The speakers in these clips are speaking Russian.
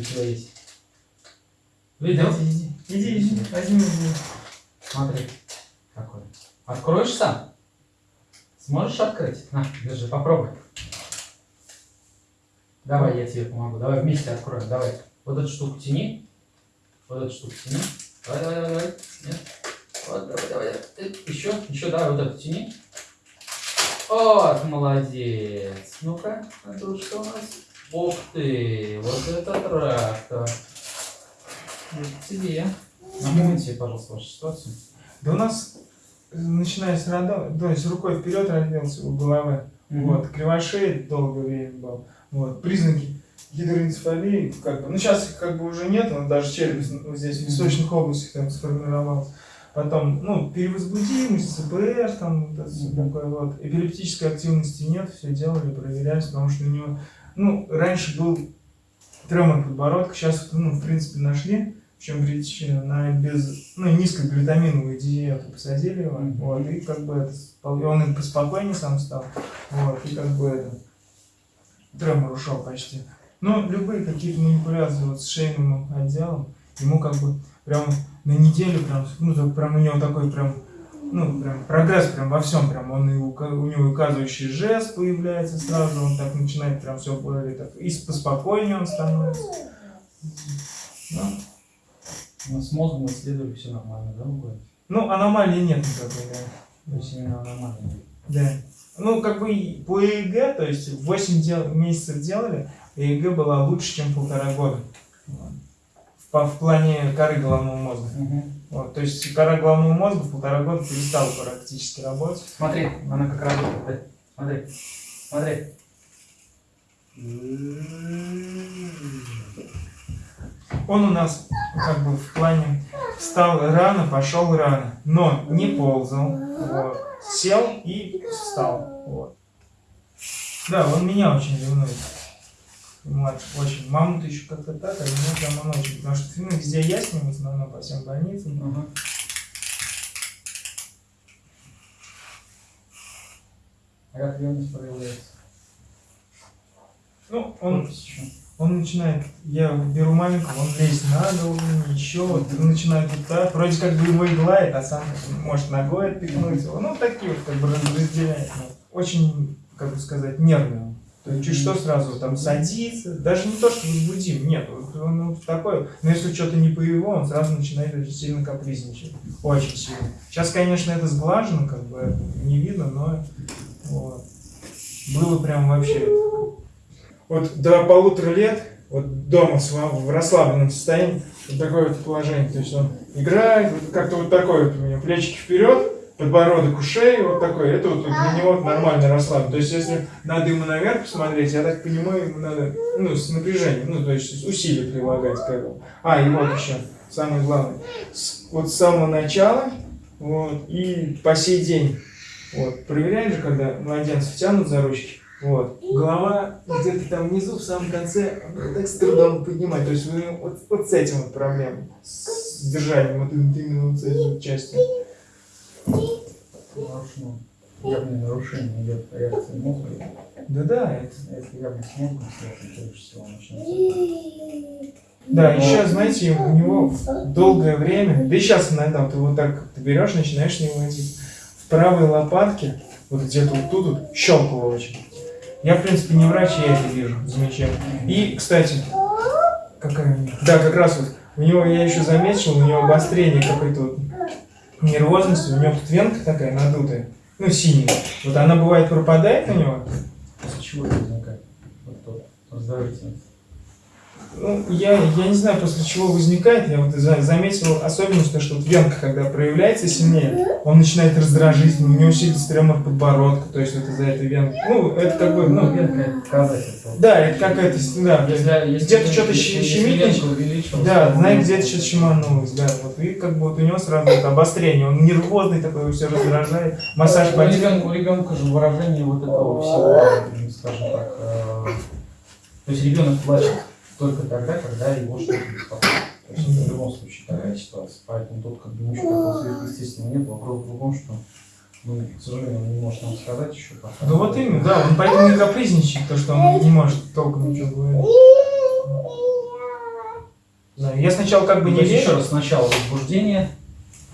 у тебя есть. Видел? Иди, иди, иди, возьми, возьми. Смотри. Какой. Откроешь сам? Сможешь открыть? На, держи, попробуй. Давай, я тебе помогу. Давай вместе откроем. Давай. Вот эту штуку тяни. Вот эту штуку тяни. Давай, давай, давай, давай. Нет. Вот, давай, давай. давай. Еще, еще, давай, вот эту тяни. Вот, молодец. Ну-ка, а тут что у нас? Ух ты, вот это трактор. Это тебе. Напомните, пожалуйста, вашу ситуацию. Да у нас, э, начиная с рода, то есть рукой вперед родился у головы. Вот, кривошея долгое время был. Вот, признаки гидроэнцефалии, как бы, ну сейчас их как бы уже нет, но даже вот здесь в височных областях там сформировался. Потом, ну, перевозбудимость, ЦПР, там, вот всё Мгм. такое вот. Эпилептической активности нет, все делали, проверялись, потому что у него, ну, раньше был тремор подбородка, сейчас, ну, в принципе, нашли, в чем причина, на без, ну, низкоглютаминовую диету посадили его, Мгм. вот, и как бы это, он и поспокойнее сам стал, вот, и как бы это, тремор ушел почти. Но любые какие-то манипуляции вот с шейным отделом, ему как бы прям на неделю прям, ну, прям у него такой прям, ну, прям прогресс прям во всем, прям он и ука- у него указывающий жест появляется сразу, он так начинает прям все более так, и поспокойнее он становится. Ну, Ну, с мозгом исследовали, все нормально, да, говорите? ну, аномалии нет никакой, да. То есть именно нормально. Да. Ну, как бы по ЭЭГ, то есть 8 дел- месяцев делали, ЭЭГ была лучше, чем полтора года. В, по- в плане коры головного мозга. Вот, то есть кора головного мозга полтора года перестала практически работать. Смотри, она как работает? Смотри, смотри. Он у нас как бы в плане встал рано, пошел рано, но не ползал, вот. сел и встал. Вот. Да, он меня очень ревнует. Младший, очень. Маму-то еще как-то так, а меня он очень. Потому что ну, везде я с ним, в основном по всем больницам. Ага. А как ревность проявляется? Ну, он. Он начинает, я беру маленького, он лезет на голову, еще вот, начинает вот так, вроде как бы его и гладит, а сам может ногой отпихнуть его. Ну, такие вот как бы раз- разделяет. Ну, Очень, как бы сказать, нервный он. То есть что сразу там садится, даже не то, что возбудим, нет, он такой, но если что-то не по его, он сразу начинает очень сильно капризничать, очень сильно. Сейчас, конечно, это сглажено, как бы не видно, но вот. было прям вообще вот до полутора лет, вот дома в расслабленном состоянии, вот такое вот положение. То есть он играет, как-то вот такое вот у него, плечики вперед, подбородок у шеи, вот такой. Это вот для него нормально расслаблен. То есть если надо ему наверх посмотреть, я так понимаю, ему надо, ну, с напряжением, ну, то есть усилия прилагать к этому. А, и вот еще, самое главное. С- вот с самого начала, вот, и по сей день, вот, проверяешь же, когда младенцев тянут за ручки, вот. Голова где-то там внизу, в самом конце, так с трудом поднимать. То есть у него вот, вот с этим вот проблема. С держанием вот именно вот с этой частью. Нарушено. Явное нарушение идет реакции мозга. Да-да, это... Если явно с мозгом связано, чаще всего начнется. Да, еще, знаете, у него долгое время, да и сейчас иногда вот его так ты берешь, начинаешь с него водить. В правой лопатке, вот где-то вот тут вот, щелкало очень. Я, в принципе, не врач, я это вижу, замечаю. И, кстати, какая у него? Да, как раз вот, у него, я еще заметил, у него обострение какой-то вот нервозности, у него тут венка такая надутая, ну, синяя. Вот она бывает пропадает у него, После чего это возникает? Вот тот раздражительность. Ну, я, я не знаю, после чего возникает. Я вот за- заметил особенность, то, что вот венка, когда проявляется сильнее, он начинает раздражить, у него усилится тремор подбородка, то есть вот из-за этой венки. Ну, это как бы, Ну, венка это показатель. да, это какая-то, да, где-то что-то щемит, да, он- где-то что-то щеманулось, да, вот, и как бы вот у него сразу это обострение, он нервозный такой, его все раздражает, массаж по у ребенка же выражение вот этого всего, скажем так, э, то есть ребенок плачет только тогда, когда его что-то беспокоит. То есть это в любом случае такая ситуация. Поэтому тут как бы ничего такого сверхъестественного нет. Вопрос в другом, что, ну, к сожалению, он не может нам сказать еще пока. Ну вот именно, да, он поэтому и капризничает, то, что он не может толком ничего говорить. Да, Я сначала как бы не есть еще раз сначала возбуждение,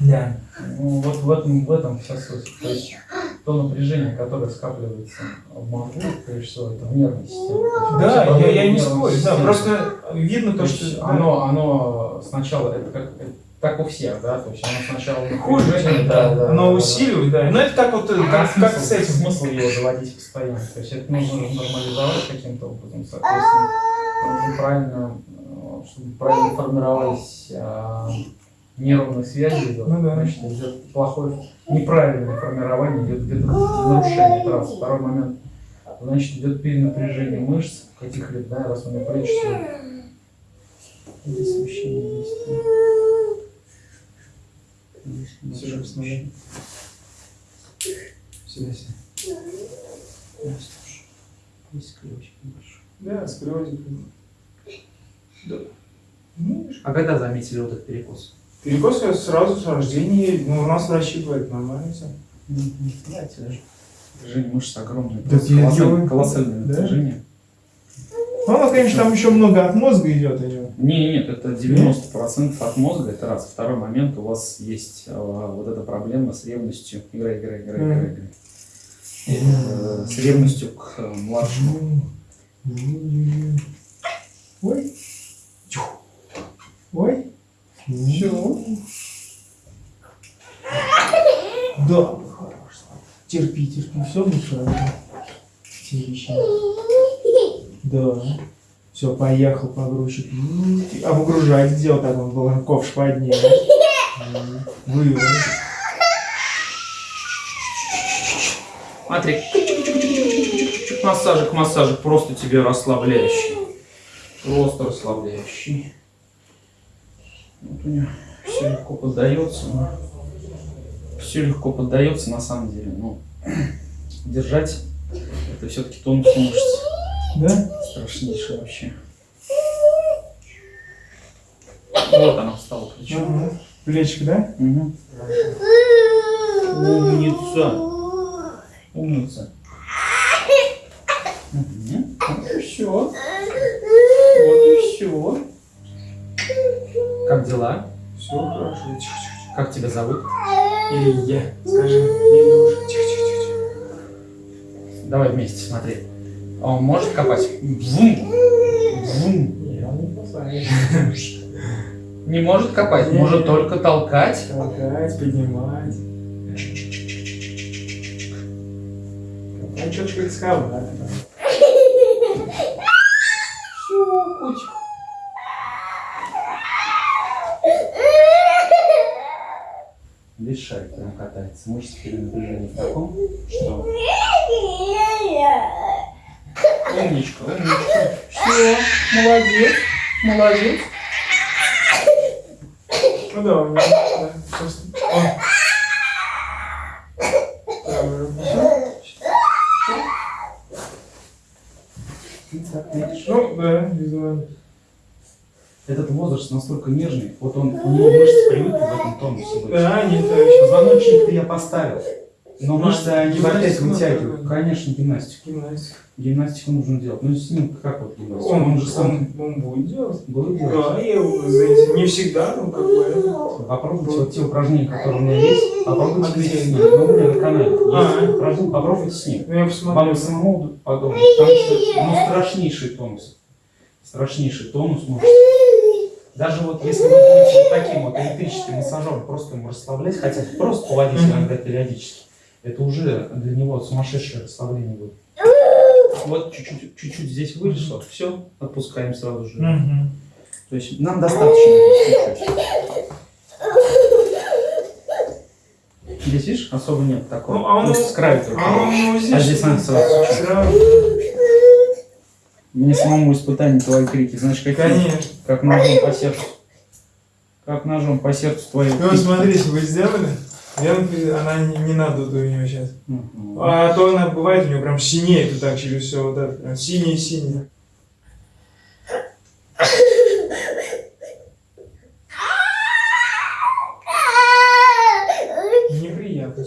Да. Ну, вот в этом, в этом вся суть. То есть то напряжение, которое скапливается в мозгу, прежде всего, это в нервной системе. Есть Да, я, я не спорю. Да, просто видно То то, что... оно, оно сначала, это как, это так у всех, да, то есть оно сначала Хуже, да, да, да, оно да, усиливает, да. Но это как вот, э, да. А как, как смысл, с этим. смысл его заводить постоянно. То есть это нужно нормализовать каким-то образом, соответственно, нужно правильно, э, чтобы правильно формировались нервные связи, идет, Ну да. значит, идет плохое, неправильное формирование, идет где-то нарушение, раз. Второй момент, значит, идет перенапряжение мышц каких-либо, да, раз у меня плечи. Здесь смещение есть. да. Здесь Всё, небольшое смотри. смещение. Здесь. Да, слушай. Здесь ключик небольшой. Да. Да. Ну. А когда заметили вот этот перекос? Перекос я сразу с рождения, ну, у нас врачи говорят, нормально все. Даже Движение мышц огромное. Да я колоссальное, Да? движение. Ну, у нас, конечно, там еще много от мозга идет у него. Не, нет, это 90% от мозга, это раз. Второй момент, у вас есть э, вот эта проблема с ревностью. Играй, играй, играй, играй. Э, С ревностью к э, младшему. Ой. Все. Да, хорош. Терпи, терпи, все хорошо. Терпи. Да. Все, поехал погрузчик. А выгружать где вот так он был? Ковш поднял. М, Вывод. Смотри. Массажик, массажик, просто тебе расслабляющий. Просто расслабляющий. Вот у него все легко поддается. Все легко поддается на самом деле. Но держать это все-таки тонус мышц. Да? Страшнейшее вообще. Вот она встала причем. Ага. Плечик, да? Угу. Умница. Умница. Мгм. Вот и все. Вот и все. Как дела? Все хорошо. Тихо, тихо, Как тебя зовут? Илья, скажи. Илюша. Давай вместе, смотри. А Он может копать? Вум. Вум. Не может копать, может только толкать. Толкать, поднимать. Толкать что-то как скала. Шарик прям катается. Мышцы перенапряжения в таком, что... Умничка, умничка. Все, молодец, молодец. Ну да, у меня. Да, просто. О. Правая рука. Так, видишь? Ну, да, визуально. Возраст настолько нежный, вот он, у него мышцы привыкли в этом тонусе быть. Да, не то еще. Позвоночник-то я поставил, но мышцы они в опять гимнастику вытягивают. надо. Конечно, гимнастику. Гимнастика. Гимнастику нужно делать. Ну, с ним как вот гимнастику? Он, же сам он, он будет делать. будет делать. Да, я знаете, не всегда, ну как бы. Попробуйте вот те упражнения, которые у меня есть, попробуйте А с ним. Ну, у меня на канале есть А. упражнения, попробуйте с ним. Ну я Вам посмотрю. самому подумать, потому что ну, страшнейший тонус. Страшнейший тонус мышц. Даже вот если вы будете вот таким вот электрическим массажером просто ему расслаблять, хотя просто поводить иногда периодически, это уже для него сумасшедшее расслабление будет. Вот чуть-чуть, чуть-чуть здесь вышло, все, отпускаем сразу же. То есть нам достаточно чуть-чуть. Здесь, видишь, особо нет такого. Ну, а он- есть с краю только. А он его здесь. А здесь надо сразу чуть-чуть. Мне самому испытание твои крики, знаешь, какие? Конечно. Как ножом по сердцу. Как ножом по сердцу твои Ну, крики. смотрите, вы сделали? Я, например, она не, не надо у нее сейчас. Мгм. А то она бывает у нее прям синеет вот так через все вот это. прям Синее-синее. Неприятно.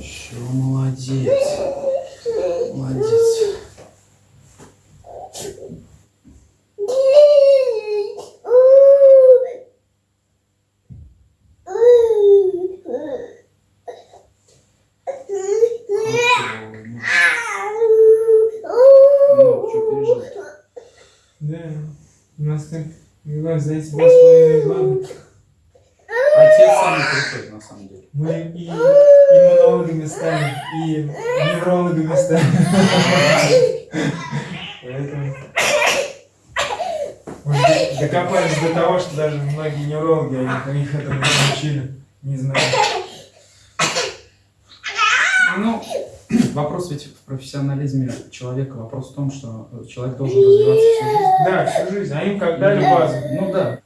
Все, молодец. Да. У нас как, как за эти два с половиной года Отец самый крутой, на самом деле. мы и иммунологами станем, и неврологами станем. Поэтому докопались до того, что даже многие неврологи, они их этому не учили. Не знаю. Ну, вопрос ведь в профессионализме человека. Вопрос в том, что человек должен развиваться всю жизнь. Да, всю жизнь, а им как дали базу. Ну да.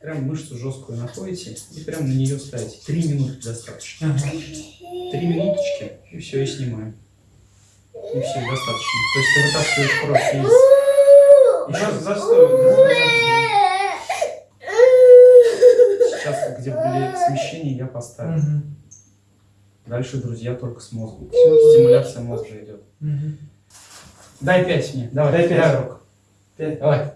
Прям мышцу жесткую находите и прям на нее ставите. Три минутки достаточно. Ага. Три минуточки, и все, и снимаем. И все, достаточно. То есть ты вытаскиваешь кровь из... Сейчас застой. Сейчас, где были смещения, я поставил. Мгм. Дальше, друзья, только с мозгом. Всё. Стимуляция мозга идет. Мгм. Дай пять мне. Давай, Дай пять. Руку. Пять. Давай.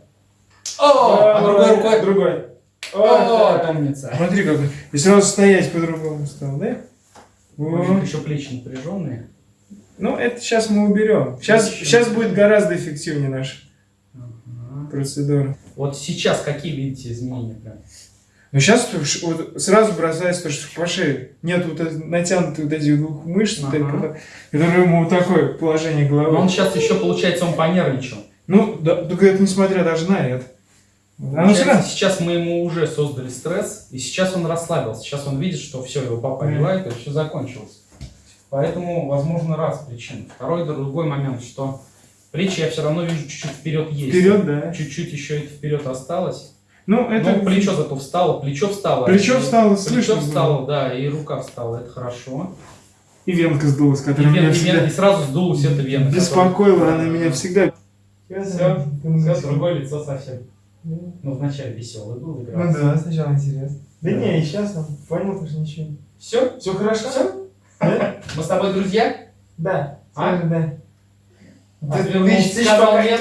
О, а другой рукой. Другой. О, умница. Смотри, как и сразу стоять по-другому стал, да? Еще плечи напряженные. Ну, это сейчас мы уберем. Сейчас, сейчас будет гораздо эффективнее наша Ага. процедура. Вот сейчас какие видите изменения прям? Но сейчас вот сразу бросается то, что по шее нет вот этой натянутой вот этих двух мышц, Ага. этих, которые ему вот такое положение головы. Но он сейчас еще, получается, он понервничал. Ну, да, только это несмотря даже на это. Получается, сейчас мы ему уже создали стресс, и сейчас он расслабился. Сейчас он видит, что все, его папа одевает, и все закончилось. Поэтому, возможно, раз причин. Второй другой момент, что плечи я все равно вижу чуть-чуть вперед есть. Вперед, да. Чуть-чуть еще это вперед осталось. Ну, это Ну, плечо зато встало, плечо встало. Плечо И- встало, Плечо слышно было. встало, да, и рука встала, это хорошо. и венка сдулась, И, которая вен- меня и вен- всегда и сразу сдулась эта вена. беспокоила, которая- она меня всегда... Все, все, другое лицо совсем. Ну, вначале веселый был, Ну игрался. да, сначала интересно. Да Да. не, и сейчас он понял, что ничего. Все? Все хорошо? Все? Да? Мы с тобой друзья? Да. А? да. Ты- ты, ты ну, ищешь сказал пока нет?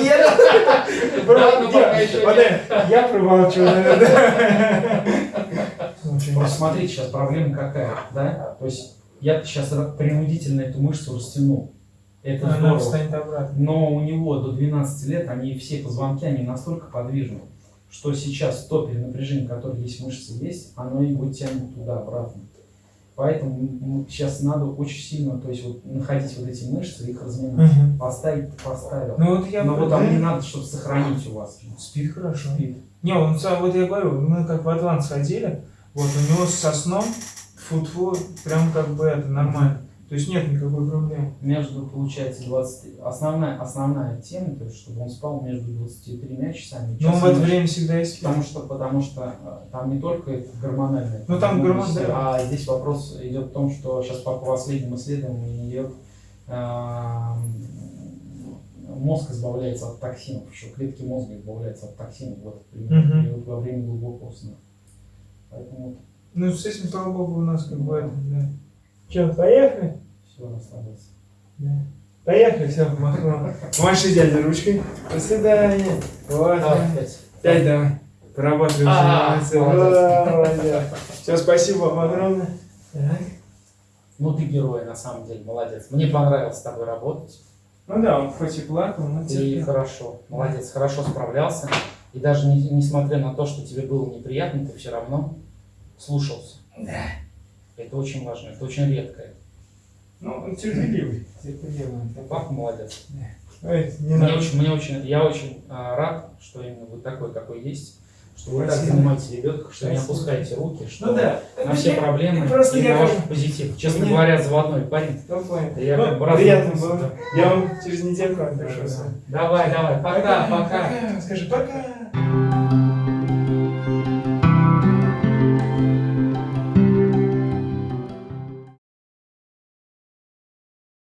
Я промолчу, наверное. Просто смотрите, сейчас проблема какая, да? То есть я сейчас принудительно эту мышцу растянул. Это Она здорово. Но у него до 12 лет, они все позвонки, они настолько подвижны, что сейчас то перенапряжение, которое есть в мышце, есть, оно его тянет туда-обратно. Поэтому сейчас надо очень сильно, то есть вот находить вот эти мышцы их разминать. Мгм. Поставить, ты поставил. Ну вот я... Но вот там не надо, чтобы сохранить у вас. Спит хорошо. Спит. Не, он вот я говорю, мы как в Атлант сходили, вот у него со сном фу прям как бы это нормально. То есть нет никакой проблемы. Между, получается, 20... Основная, основная тема, то есть, чтобы он спал между 23 часами и Но он в часом это время всегда и спит. Потому что, потому что э, там не только это гормональное, Ну, там гормон, гормональное, да. а здесь вопрос идет в том, что сейчас по последним исследованиям идет эм, мозг избавляется от токсинов, еще клетки мозга избавляются от токсинов в период, Мгм. период во время глубокого сна. Поэтому Ну, с этим, слава богу, у нас как бы это, да. Че, поехали? все расслабился. Да. Поехали, все, махнул. Маши дядя ручкой. До свидания. Вот. Давай, пять. Пять давай. Поработали уже. А, молодцы. молодец. Все, спасибо вам огромное. Так. Ну ты герой, на самом деле, молодец. Мне понравилось с тобой работать. Ну да, он хоть и плакал, но Ты терпел. хорошо, молодец, хорошо справлялся. И даже не- несмотря на то, что тебе было неприятно, ты все равно слушался. Да. Это очень важно, это очень редко. Ну, он терпеливый. Терпеливый. Папа молодец. Ой, не Мне очень, мне очень, я очень а, рад, что именно вы такой, какой есть, что вы так Спасибо. занимаетесь ребенка, что не Спасибо. опускаете руки, что Ну да. на все Я- проблемы Просто и я на ваш как- позитив. Честно Мне- говоря, заводной парень. Ну. Да я Ну, как бы приятно знакомству, было. да. Я вам через недельку напишу. Давай, давай, пока, пока. Скажи пока.